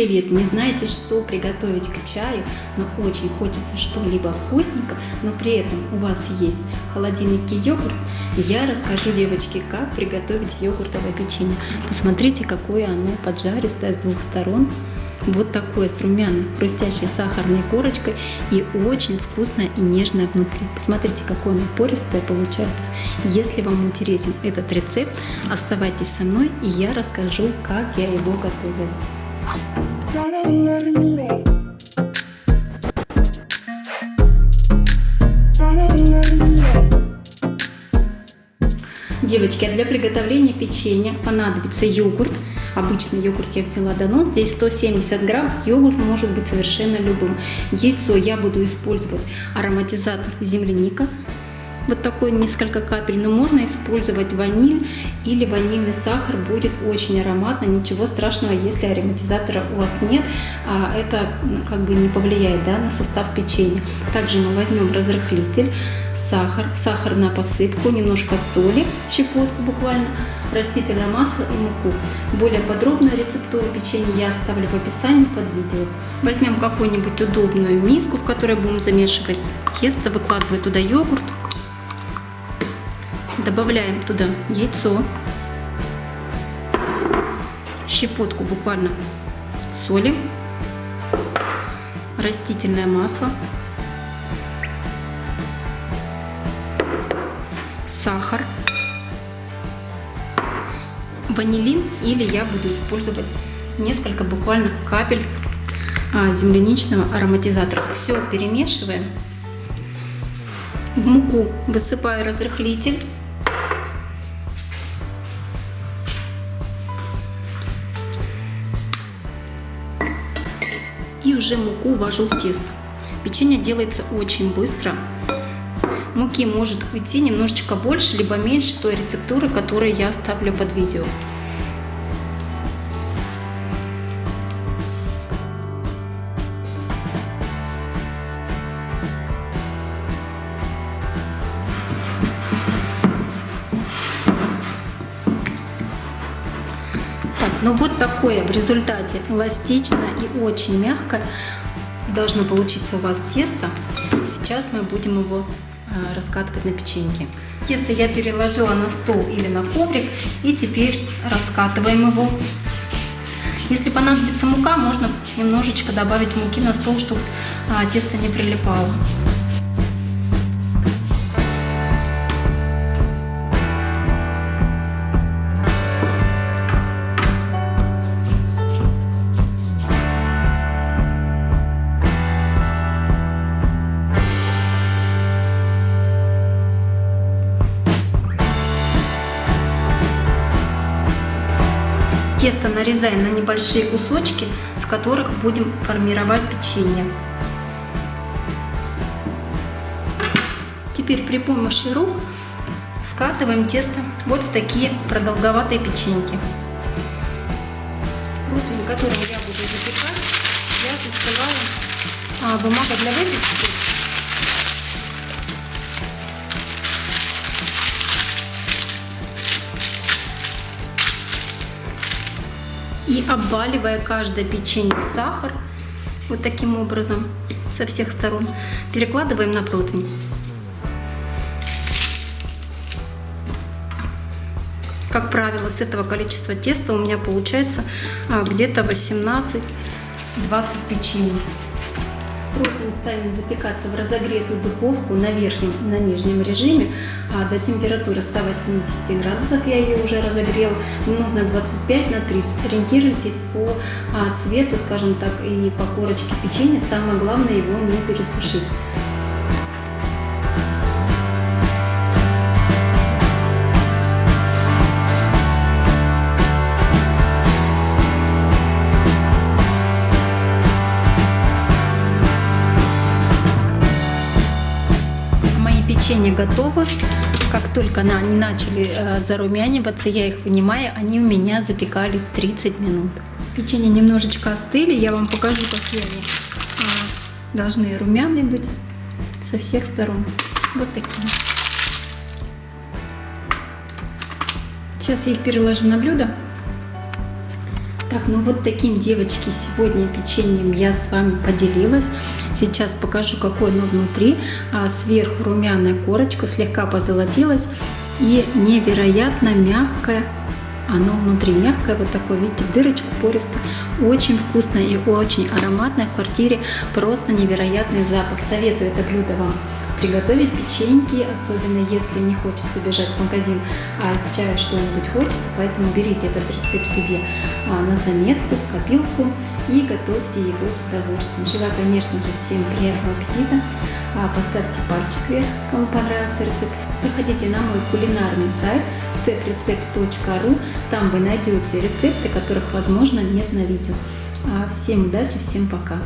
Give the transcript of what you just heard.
привет! Не знаете, что приготовить к чаю, но очень хочется что-либо вкусненько, но при этом у вас есть в холодильнике йогурт, я расскажу, девочки, как приготовить йогуртовое печенье. Посмотрите, какое оно поджаристое с двух сторон. Вот такое с румяной, хрустящей сахарной корочкой и очень вкусное и нежное внутри. Посмотрите, какое оно пористое получается. Если вам интересен этот рецепт, оставайтесь со мной и я расскажу, как я его готовила. Девочки, а для приготовления печенья понадобится йогурт. Обычный йогурт я взяла Данон, здесь 170 грамм, йогурт может быть совершенно любым. Яйцо я буду использовать ароматизатор земляника, вот такой несколько капель, но можно использовать ваниль или ванильный сахар, будет очень ароматно, ничего страшного, если ароматизатора у вас нет, а это как бы не повлияет да, на состав печенья. Также мы возьмем разрыхлитель, сахар, сахар на посыпку, немножко соли, щепотку буквально, растительное масло и муку. Более подробную рецептуру печенья я оставлю в описании под видео. Возьмем какую-нибудь удобную миску, в которой будем замешивать тесто, выкладывать туда йогурт, Добавляем туда яйцо, щепотку буквально соли, растительное масло, сахар, ванилин или я буду использовать несколько буквально капель а, земляничного ароматизатора. Все перемешиваем. В муку высыпаю разрыхлитель. Уже муку ввожу в тесто. Печенье делается очень быстро. Муки может уйти немножечко больше, либо меньше той рецептуры, которую я оставлю под видео. Но вот такое в результате эластичное и очень мягкое должно получиться у вас тесто. Сейчас мы будем его а, раскатывать на печеньке. Тесто я переложила на стол или на коврик и теперь раскатываем его. Если понадобится мука, можно немножечко добавить муки на стол, чтобы а, тесто не прилипало. Тесто нарезаем на небольшие кусочки, в которых будем формировать печенье. Теперь при помощи рук скатываем тесто вот в такие продолговатые печеньки. Противень, которым я буду запекать, я застилаю а, бумага для выпечки обваливая каждое печенье в сахар, вот таким образом, со всех сторон, перекладываем на противень. Как правило, с этого количества теста у меня получается а, где-то 18-20 печенье. Противень ставим запекаться в разогретую духовку на верхнем и на нижнем режиме а до температуры 180 градусов. Я ее уже разогрела минут на 25 на 30. Ориентируйтесь по а, цвету, скажем так, и по корочке печенья. Самое главное его не пересушить. Печенье готово. Как только они начали э, зарумяниваться, я их вынимаю, они у меня запекались 30 минут. Печенье немножечко остыли, я вам покажу, какие они а, должны румяные быть со всех сторон. Вот такие. Сейчас я их переложу на блюдо. Так, ну вот таким, девочки, сегодня печеньем я с вами поделилась. Сейчас покажу, какое оно внутри. А сверху румяная корочка, слегка позолотилась и невероятно мягкое. Оно внутри мягкое, вот такое, видите, дырочку пористо. Очень вкусное и очень ароматное в квартире. Просто невероятный запах. Советую это блюдо вам приготовить печеньки, особенно если не хочется бежать в магазин, а чаю что-нибудь хочется, поэтому берите этот рецепт себе а, на заметку, в копилку и готовьте его с удовольствием. Желаю, конечно же, всем приятного аппетита. А, поставьте пальчик вверх, кому понравился рецепт. Заходите на мой кулинарный сайт steprecept.ru. Там вы найдете рецепты, которых, возможно, нет на видео. А, всем удачи, всем пока!